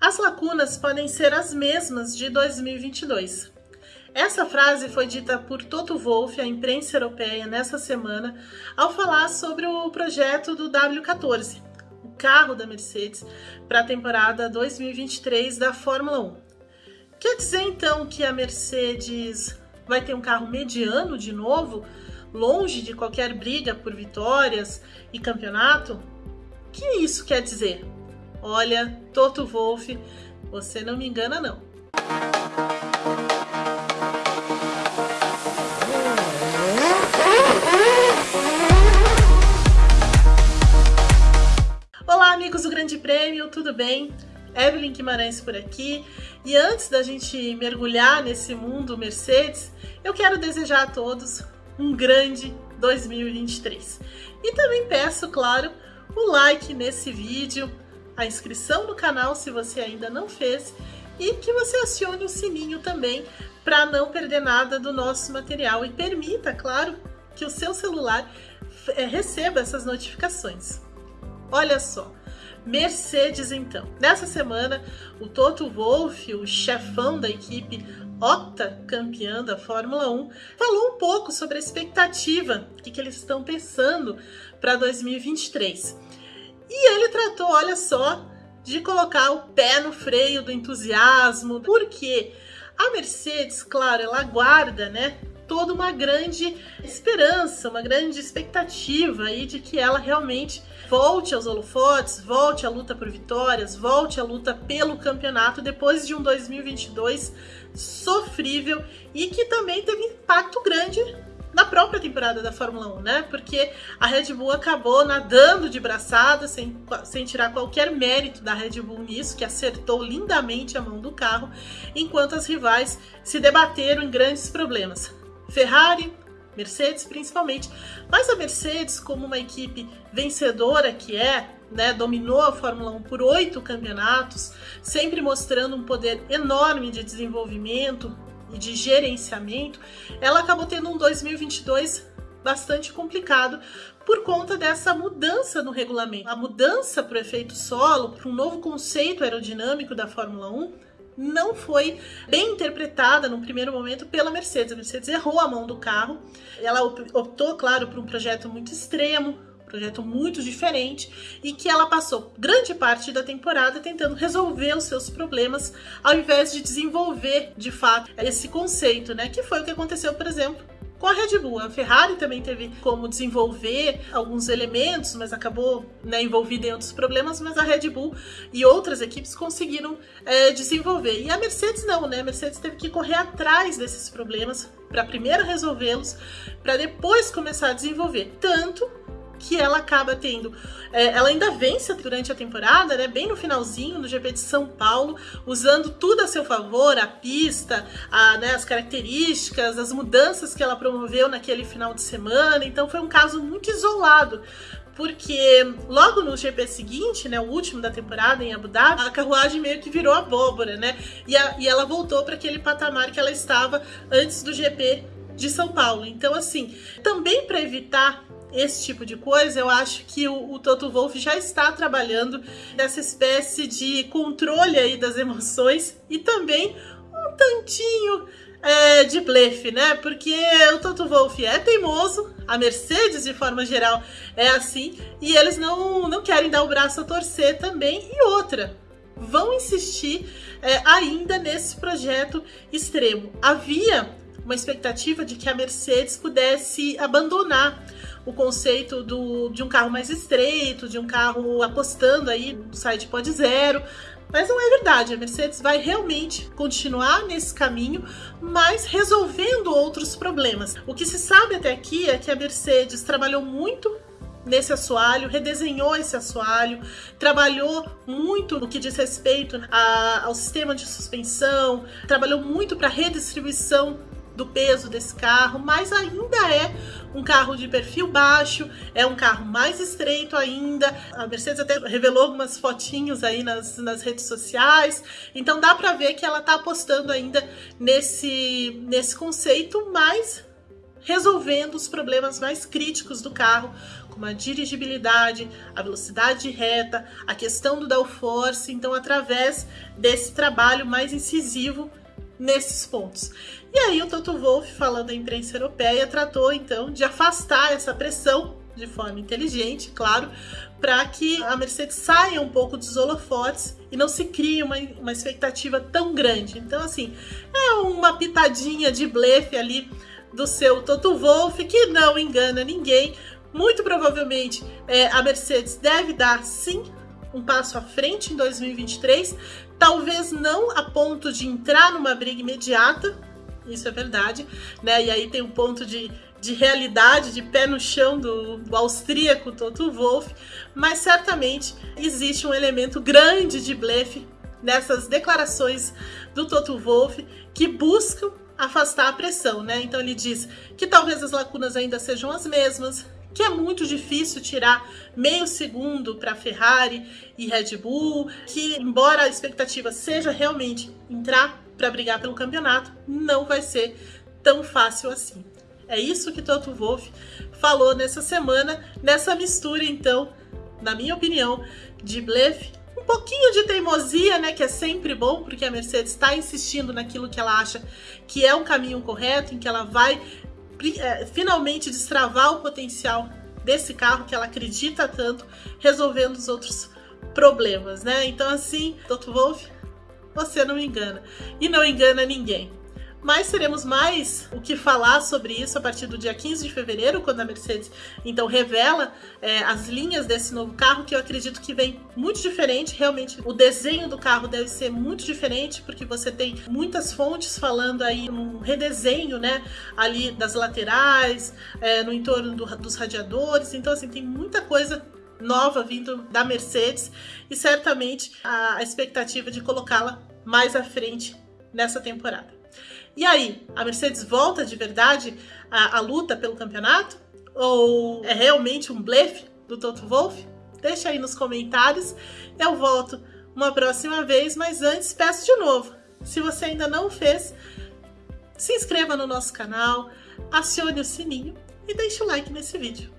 As lacunas podem ser as mesmas de 2022. Essa frase foi dita por Toto Wolff à imprensa europeia nessa semana ao falar sobre o projeto do W14, o carro da Mercedes para a temporada 2023 da Fórmula 1. Quer dizer então que a Mercedes vai ter um carro mediano de novo, longe de qualquer briga por vitórias e campeonato? O que isso quer dizer? Olha, Toto Wolff, você não me engana não. Olá, amigos do Grande Prêmio, tudo bem? Evelyn Guimarães por aqui. E antes da gente mergulhar nesse mundo Mercedes, eu quero desejar a todos um grande 2023. E também peço, claro, o like nesse vídeo, a inscrição no canal se você ainda não fez e que você acione o sininho também para não perder nada do nosso material e permita, claro, que o seu celular é, receba essas notificações. Olha só, Mercedes então. Nessa semana, o Toto Wolff, o chefão da equipe campeã da Fórmula 1, falou um pouco sobre a expectativa, o que, que eles estão pensando para 2023. E ele tratou, olha só, de colocar o pé no freio do entusiasmo, porque a Mercedes, claro, ela guarda, né, toda uma grande esperança, uma grande expectativa aí de que ela realmente volte aos holofotes, volte à luta por vitórias, volte à luta pelo campeonato depois de um 2022 sofrível e que também teve impacto grande na própria temporada da Fórmula 1, né? Porque a Red Bull acabou nadando de braçada, sem, sem tirar qualquer mérito da Red Bull nisso, que acertou lindamente a mão do carro, enquanto as rivais se debateram em grandes problemas. Ferrari, Mercedes principalmente, mas a Mercedes, como uma equipe vencedora que é, né, dominou a Fórmula 1 por oito campeonatos, sempre mostrando um poder enorme de desenvolvimento, e de gerenciamento, ela acabou tendo um 2022 bastante complicado por conta dessa mudança no regulamento. A mudança para o efeito solo, para um novo conceito aerodinâmico da Fórmula 1, não foi bem interpretada no primeiro momento pela Mercedes. A Mercedes errou a mão do carro. Ela optou, claro, por um projeto muito extremo, projeto muito diferente e que ela passou grande parte da temporada tentando resolver os seus problemas ao invés de desenvolver de fato esse conceito, né? Que foi o que aconteceu, por exemplo, com a Red Bull. A Ferrari também teve como desenvolver alguns elementos, mas acabou né, envolvida em outros problemas, mas a Red Bull e outras equipes conseguiram é, desenvolver. E a Mercedes não, né? A Mercedes teve que correr atrás desses problemas para primeiro resolvê-los, para depois começar a desenvolver. Tanto que ela acaba tendo. É, ela ainda vence durante a temporada, né? Bem no finalzinho, no GP de São Paulo, usando tudo a seu favor, a pista, a, né, as características, as mudanças que ela promoveu naquele final de semana. Então foi um caso muito isolado porque logo no GP seguinte, né, o último da temporada em Abu Dhabi, a carruagem meio que virou abóbora, né? E, a, e ela voltou para aquele patamar que ela estava antes do GP de São Paulo. Então, assim, também para evitar esse tipo de coisa, eu acho que o, o Toto Wolff já está trabalhando nessa espécie de controle aí das emoções e também um tantinho é, de blefe, né? Porque o Toto Wolff é teimoso, a Mercedes, de forma geral, é assim, e eles não, não querem dar o braço a torcer também. E outra, vão insistir é, ainda nesse projeto extremo. Havia uma expectativa de que a Mercedes pudesse abandonar o conceito do, de um carro mais estreito, de um carro apostando aí no side pod zero, mas não é verdade, a Mercedes vai realmente continuar nesse caminho, mas resolvendo outros problemas. O que se sabe até aqui é que a Mercedes trabalhou muito nesse assoalho, redesenhou esse assoalho, trabalhou muito no que diz respeito a, ao sistema de suspensão, trabalhou muito para redistribuição do peso desse carro, mas ainda é um carro de perfil baixo, é um carro mais estreito ainda. A Mercedes até revelou algumas fotinhos aí nas, nas redes sociais, então dá para ver que ela tá apostando ainda nesse, nesse conceito, mas resolvendo os problemas mais críticos do carro, como a dirigibilidade, a velocidade de reta, a questão do downforce, então através desse trabalho mais incisivo nesses pontos. E aí o Toto Wolff, falando à imprensa europeia, tratou então de afastar essa pressão de forma inteligente, claro, para que a Mercedes saia um pouco dos holofotes e não se crie uma, uma expectativa tão grande. Então, assim, é uma pitadinha de blefe ali do seu Toto Wolff que não engana ninguém. Muito provavelmente é, a Mercedes deve dar sim um passo à frente em 2023, talvez não a ponto de entrar numa briga imediata, isso é verdade, né? E aí tem um ponto de, de realidade, de pé no chão do, do austríaco Toto Wolff, mas certamente existe um elemento grande de blefe nessas declarações do Toto Wolff que buscam afastar a pressão, né? Então ele diz que talvez as lacunas ainda sejam as mesmas, que é muito difícil tirar meio segundo para Ferrari e Red Bull, que embora a expectativa seja realmente entrar para brigar pelo campeonato, não vai ser tão fácil assim. É isso que Toto Wolff falou nessa semana, nessa mistura então, na minha opinião, de blefe, um pouquinho de teimosia, né, que é sempre bom, porque a Mercedes está insistindo naquilo que ela acha que é um caminho correto, em que ela vai finalmente destravar o potencial desse carro que ela acredita tanto, resolvendo os outros problemas, né? Então assim, Toto Wolff, você não engana. E não engana ninguém. Mas teremos mais o que falar sobre isso a partir do dia 15 de fevereiro, quando a Mercedes então revela é, as linhas desse novo carro, que eu acredito que vem muito diferente. Realmente, o desenho do carro deve ser muito diferente, porque você tem muitas fontes falando aí num redesenho, né? Ali das laterais, é, no entorno do, dos radiadores. Então, assim, tem muita coisa nova vindo da Mercedes e certamente a, expectativa de colocá-la mais à frente nessa temporada. E aí, a Mercedes volta de verdade à, à luta pelo campeonato? Ou é realmente um blefe do Toto Wolff? Deixa aí nos comentários. Eu volto uma próxima vez, mas antes peço de novo, se você ainda não fez, se inscreva no nosso canal, acione o sininho e deixe o like nesse vídeo.